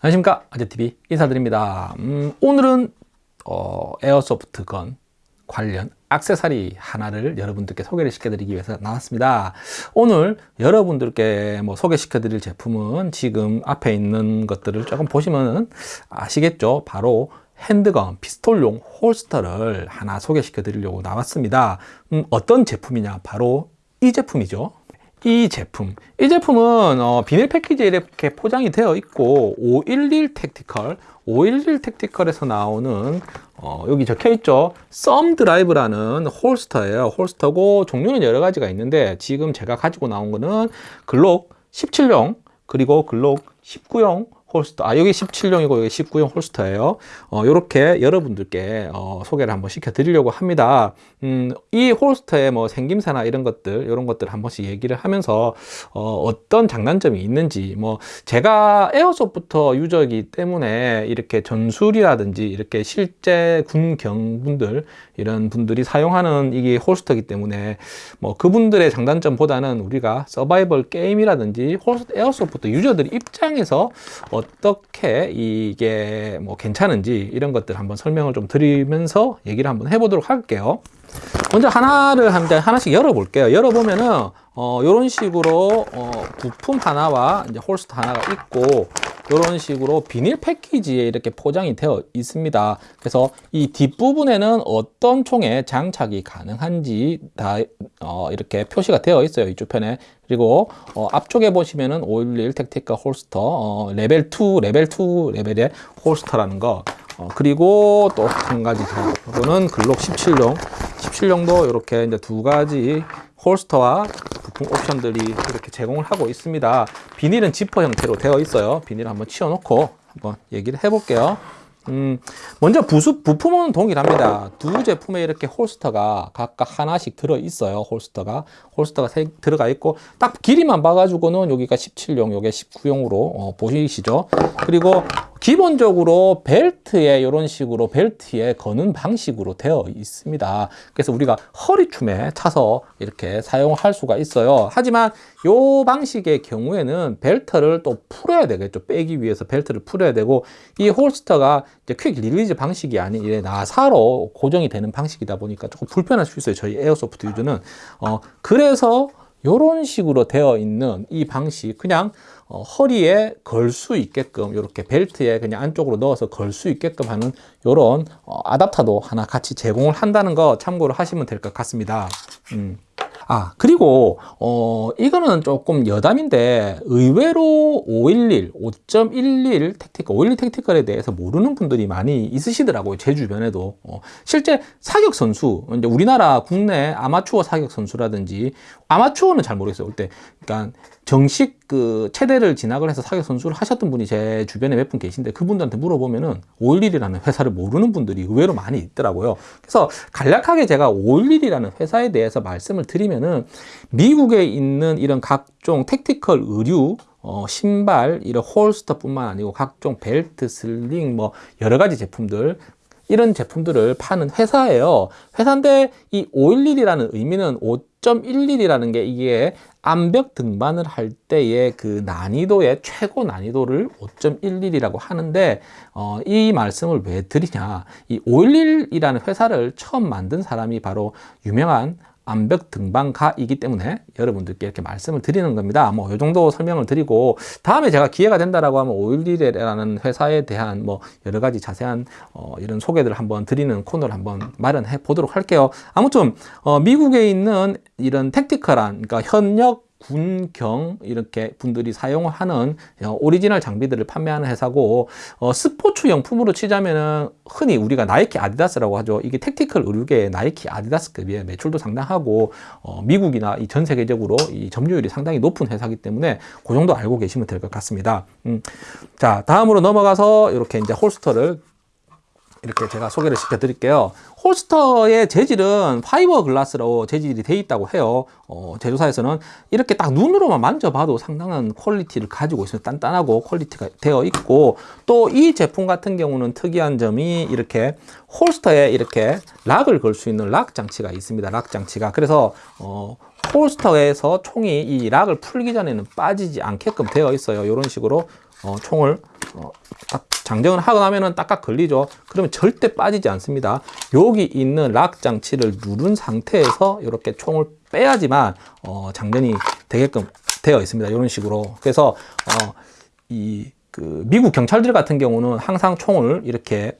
안녕하십니까? 아재TV 인사드립니다. 음, 오늘은 어, airsoft gun 관련 악세사리 하나를 여러분들께 소개를 시켜드리기 위해서 나왔습니다. 오늘 여러분들께 뭐 소개시켜 드릴 제품은 지금 앞에 있는 것들을 조금 보시면 아시겠죠? 바로 handgun 피스톨용 holster를 하나 소개시켜 드리려고 나왔습니다. 음, 어떤 제품이냐? 바로 이 제품이죠 이 제품. 이 제품은 어, 비닐 패키지에 이렇게 포장이 되어 있고 511 Tactical 511 Tactical에서 나오는 어, 여기 적혀 있죠? Thumb Drive라는 holster예요. holster고 종류는 여러 가지가 있는데 지금 제가 가지고 나온 거는 글록 17용 그리고 글록 19용 holster. 아 여기 17용이고 여기 19용 holster예요. 어, 이렇게 여러분들께 어, 소개를 한번 시켜 드리려고 합니다. 음, 이 holster의 뭐 생김새나 이런 것들 이런 것들 한 번씩 얘기를 하면서 어, 떤 장단점이 있는지 뭐 제가 airsoft 유저이기 때문에 이렇게 전술이라든지 이렇게 실제 군 경분들 이런 분들이 사용하는 이게 holster이기 때문에 뭐 그분들의 장단점보다는 우리가 서바이벌 게임이라든지 holster airsoft 유저들 입장에서 어떻게 이게 뭐 괜찮은지 이런 것들 한번 설명을 좀 드리면서 얘기를 한번 해보도록 할게요. 먼저 하나를 하나씩 열어볼게요. 열어보면은 어, 이런 식으로 어, 부품 하나와 이제 holster 하나가 있고 이런 식으로 비닐 패키지에 이렇게 포장이 되어 있습니다. 그래서 이 뒷부분에는 어떤 총에 장착이 가능한지 다 어, 이렇게 표시가 되어 있어요 이쪽 편에. 그리고 어, 앞쪽에 보시면은 511 Tactical holster 어, 레벨 2 레벨 2 레벨의 holster라는 거. 어, 그리고 또 한 가지 더 이거는 글록 17용 17용도 이렇게 이제 두 가지 홀스터와 부품 옵션들이 이렇게 제공을 하고 있습니다 비닐은 지퍼 형태로 되어 있어요 비닐을 한번 치워 놓고 한번 얘기를 해 볼게요 음, 먼저 부수, 부품은 동일합니다. 두 제품에 이렇게 홀스터가 각각 하나씩 들어 있어요. 홀스터가. 홀스터가 세, 들어가 있고, 딱 길이만 봐가지고는 여기가 17용, 요게 19용으로 어, 보시시죠. 그리고 기본적으로 벨트에 이런 식으로 벨트에 거는 방식으로 되어 있습니다. 그래서 우리가 허리춤에 차서 이렇게 사용할 수가 있어요. 하지만 이 방식의 경우에는 벨트를 또 풀어야 되겠죠. 빼기 위해서 벨트를 풀어야 되고 이 holster가 이제 quick release 방식이 아닌 이래 나사로 고정이 되는 방식이다 보니까 조금 불편할 수 있어요. 저희 airsoft 유저는 어 그래서 이런 식으로 되어 있는 이 방식 그냥 어, 허리에 걸 수 있게끔 이렇게 벨트에 그냥 안쪽으로 넣어서 걸 수 있게끔 하는 이런 어, 아답터도 하나 같이 제공을 한다는 거 참고로 하시면 될 것 같습니다 음. 아 그리고 어 이거는 조금 여담인데 의외로 511, 5.11 택티컬, 511 택티컬에 대해서 모르는 분들이 많이 있으시더라고요 제 주변에도. 어, 실제 사격 선수 이제 우리나라 국내 아마추어 사격 선수라든지 아마추어는 잘 모르겠어요. 그때 그러니까 정식 그 체대를 진학을 해서 사격 선수를 하셨던 분이 제 주변에 몇 분 계신데 그분들한테 물어보면은 511이라는 회사를 모르는 분들이 의외로 많이 있더라고요. 그래서 간략하게 제가 511이라는 회사에 대해서 말씀을 드리면은 미국에 있는 이런 각종 택티컬 의류 어, 신발, 이런 홀스터뿐만 아니고 각종 벨트, 슬링, 뭐 여러 가지 제품들 이런 제품들을 파는 회사예요. 회사인데 이 511이라는 의미는 5.11이라는 게 이게 암벽 등반을 할 때의 그 난이도의 최고 난이도를 5.11이라고 하는데 어, 이 말씀을 왜 드리냐. 이 511이라는 회사를 처음 만든 사람이 바로 유명한 암벽 등반가이기 때문에 여러분들께 이렇게 말씀을 드리는 겁니다. 뭐 이 정도 설명을 드리고 다음에 제가 기회가 된다라고 하면 511이라는 회사에 대한 뭐 여러 가지 자세한 어 이런 소개들을 한번 드리는 코너를 한번 마련해 보도록 할게요. 아무튼 어 미국에 있는 이런 tactical한 그러니까 현역 군경 이렇게 분들이 사용하는 어, 오리지널 장비들을 판매하는 회사고 어, 스포츠 용품으로 치자면은 흔히 우리가 나이키 아디다스라고 하죠 이게 tactical 의류계의 나이키 아디다스급이에요 매출도 상당하고 어, 미국이나 이 전 세계적으로 이 점유율이 상당히 높은 회사이기 때문에 그 정도 알고 계시면 될 것 같습니다 음. 자 다음으로 넘어가서 이렇게 이제 holster를 이렇게 제가 소개를 시켜 드릴게요. holster의 재질은 fiberglass로 재질이 되어 있다고 해요. 어, 제조사에서는 이렇게 딱 눈으로만 만져봐도 상당한 quality를 가지고 있어요. 단단하고 quality가 되어 있고 또 이 제품 같은 경우는 특이한 점이 이렇게 holster에 이렇게 lock을 걸 수 있는 lock 장치가 있습니다. lock 장치가. 그래서 어, holster에서 총이 이 lock을 풀기 전에는 빠지지 않게끔 되어 있어요. 이런 식으로 어, 총을 어, 딱 장전을 하고 나면은 딱딱 걸리죠. 그러면 절대 빠지지 않습니다. 여기 있는 lock 장치를 누른 상태에서 이렇게 총을 빼야지만 어, 장전이 되게끔 되어 있습니다. 이런 식으로. 그래서 어, 이 그 미국 경찰들 같은 경우는 항상 총을 이렇게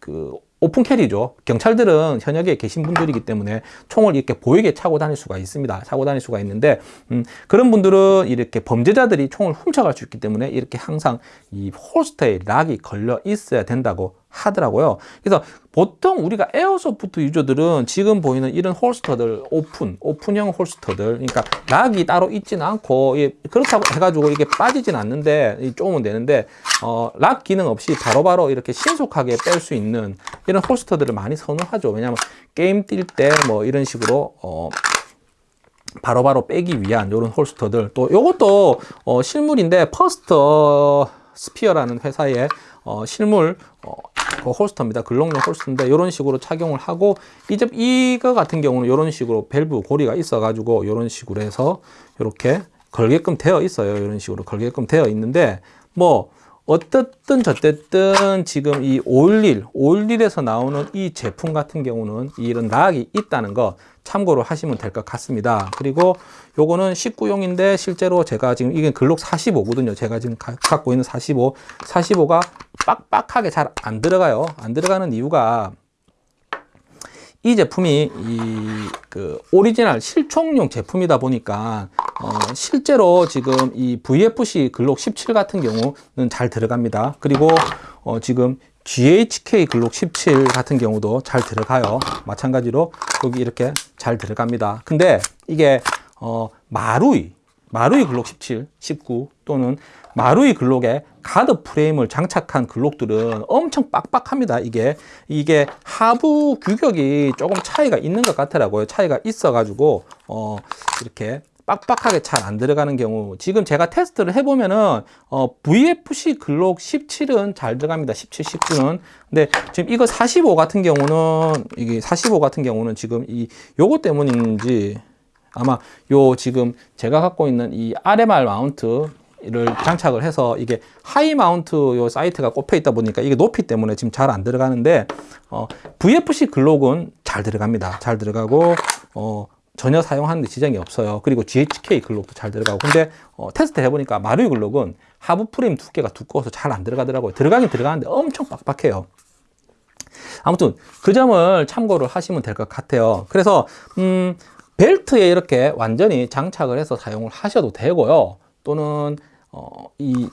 그 open carry죠. 경찰들은 현역에 계신 분들이기 때문에 총을 이렇게 보이게 차고 다닐 수가 있습니다. 차고 다닐 수가 있는데 음, 그런 분들은 이렇게 범죄자들이 총을 훔쳐갈 수 있기 때문에 이렇게 항상 이 holster에 lock이 걸려 있어야 된다고 하더라고요. 그래서 보통 우리가 airsoft 유저들은 지금 보이는 이런 holster들 오픈, 오픈형 holster들 그러니까 lock이 따로 있지는 않고 예, 그렇다고 해가지고 이게 빠지진 않는데 조금은 되는데 어, lock 기능 없이 바로바로 바로 이렇게 신속하게 뺄 수 있는 이런 holster들을 많이 선호하죠. 왜냐하면 게임 뛸 때 뭐 이런 식으로 어, 바로바로 바로 빼기 위한 이런 holster들 또 이것도 어, 실물인데 First Spear라는 회사의 어, 실물 어, 그 holster입니다. Glock용 holster인데 이런 식으로 착용을 하고 이제 이거 같은 경우는 이런 식으로 벨트 고리가 있어가지고 이런 식으로 해서 이렇게 걸게끔 되어 있어요. 이런 식으로 걸게끔 되어 있는데 뭐 어떻든 저쨌든 지금 이 511, 511에서 나오는 이 제품 같은 경우는 이런 락이 있다는 거 참고로 하시면 될 것 같습니다. 그리고 요거는 19용인데 실제로 제가 지금 이게 글록 45거든요. 제가 지금 가, 갖고 있는 45. 45가 빡빡하게 잘 안 들어가요. 안 들어가는 이유가 이 제품이 이 그 오리지널 실총용 제품이다 보니까 어 실제로 지금 이 VFC 글록 17 같은 경우는 잘 들어갑니다. 그리고 어 지금 GHK 글록 17 같은 경우도 잘 들어가요. 마찬가지로 여기 이렇게 잘 들어갑니다. 근데 이게 어 마루이 마루이 글록 17, 19 또는 마루이 글록에 가드 프레임을 장착한 글록들은 엄청 빡빡합니다. 이게 이게 하부 규격이 조금 차이가 있는 것 같더라고요. 차이가 있어가지고 어 이렇게 빡빡하게 잘 안 들어가는 경우 지금 제가 테스트를 해보면은 어, VFC Glock 17은 잘 들어갑니다 17, 19는 근데 지금 이거 45 같은 경우는 이게 45 같은 경우는 지금 이 요거 때문인지 아마 요 지금 제가 갖고 있는 이 RMR mount 를 장착을 해서 이게 high mount 요 sight가 꼽혀 있다 보니까 이게 높이 때문에 지금 잘 안 들어가는데 어, VFC 글록은 잘 들어갑니다. 잘 들어가고 어, 전혀 사용하는데 지장이 없어요. 그리고 GHK 글록도 잘 들어가고 근데 어, 테스트 해보니까 마루이 글록은 하부 프레임 두께가 두꺼워서 잘 안 들어가더라고요. 들어가긴 들어가는데 엄청 빡빡해요. 아무튼 그 점을 참고를 하시면 될 것 같아요. 그래서 음, 벨트에 이렇게 완전히 장착을 해서 사용을 하셔도 되고요. 또는 어, 이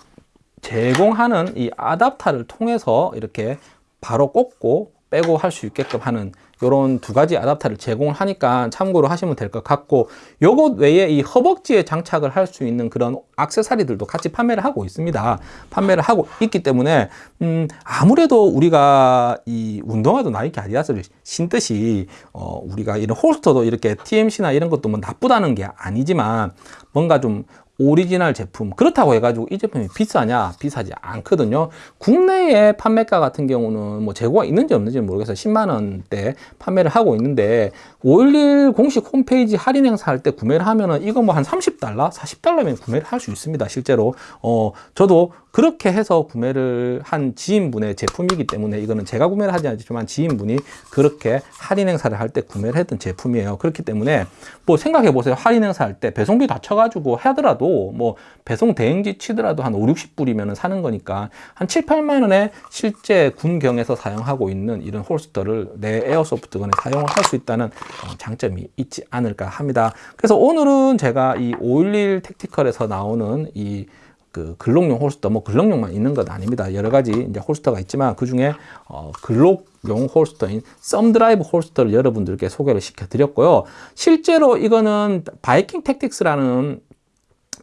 제공하는 이 아답터를 통해서 이렇게 바로 꽂고 빼고 할 수 있게끔 하는 이런 두 가지 아답터를 제공을 하니까 참고로 하시면 될 것 같고 요것 외에 이 허벅지에 장착을 할 수 있는 그런 악세사리들도 같이 판매를 하고 있습니다. 판매를 하고 있기 때문에 음 아무래도 우리가 이 운동화도 나이키 아디다스를 신듯이 어 우리가 이런 holster도 이렇게 TMC나 이런 것도 뭐 나쁘다는 게 아니지만 뭔가 좀 오리지널 제품. 그렇다고 해가지고 이 제품이 비싸냐? 비싸지 않거든요. 국내에 판매가 같은 경우는 뭐 재고가 있는지 없는지 모르겠어요. 10만원대 판매를 하고 있는데 511 공식 홈페이지 할인 행사 할 때 구매를 하면은 이거 뭐 한 30달러 40달러면 구매를 할 수 있습니다. 실제로. 어 저도 그렇게 해서 구매를 한 지인분의 제품이기 때문에 이거는 제가 구매를 하지 않지만 지인분이 그렇게 할인 행사를 할 때 구매를 했던 제품이에요. 그렇기 때문에 뭐 생각해 보세요. 할인 행사 할 때 배송비 다 쳐가지고 하더라도 뭐 배송 대행지 치더라도 한 5, 60불이면 사는 거니까 한 7, 8만 원에 실제 군경에서 사용하고 있는 이런 holster를 내 airsoft gun에 사용을 할 수 있다는 어, 장점이 있지 않을까 합니다 그래서 오늘은 제가 이 511 Tactical에서 나오는 이그 Glock용 holster, 뭐 Glock용만 있는 것 아닙니다. 여러 가지 이제 holster가 있지만 그 중에 어, Glock용 holster인 ThumbDrive holster를 여러분들께 소개를 시켜 드렸고요. 실제로 이거는 Viking Tactics라는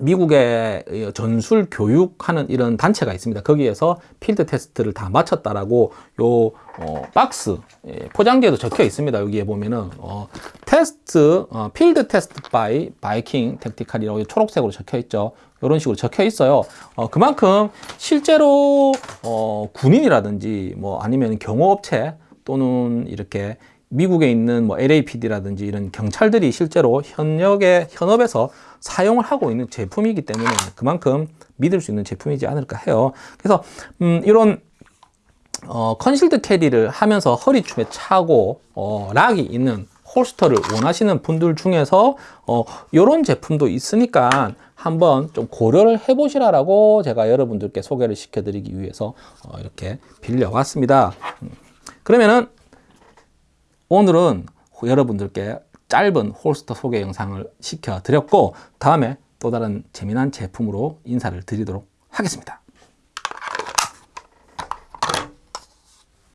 미국의 전술 교육하는 이런 단체가 있습니다. 거기에서 field test를 다 마쳤다라고 요 어, 박스 예, 포장지에도 적혀 있습니다. 여기에 보면은 어, 테스트 어, 필드 테스트 바이 바이킹 택티칼이라고 초록색으로 적혀 있죠. 이런 식으로 적혀 있어요. 어, 그만큼 실제로 어, 군인이라든지 뭐 아니면 경호업체 또는 이렇게 미국에 있는 뭐 LAPD라든지 이런 경찰들이 실제로 현역의 현업에서 사용을 하고 있는 제품이기 때문에 그만큼 믿을 수 있는 제품이지 않을까 해요. 그래서 음, 이런 어, concealed carry를 하면서 허리춤에 차고 어, lock이 있는 holster를 원하시는 분들 중에서 어, 이런 제품도 있으니까 한번 좀 고려를 해보시라라고 제가 여러분들께 소개를 시켜드리기 위해서 어, 이렇게 빌려왔습니다. 음, 그러면은 오늘은 여러분들께 짧은 홀스터 소개 영상을 시켜드렸고 다음에 또 다른 재미난 제품으로 인사를 드리도록 하겠습니다.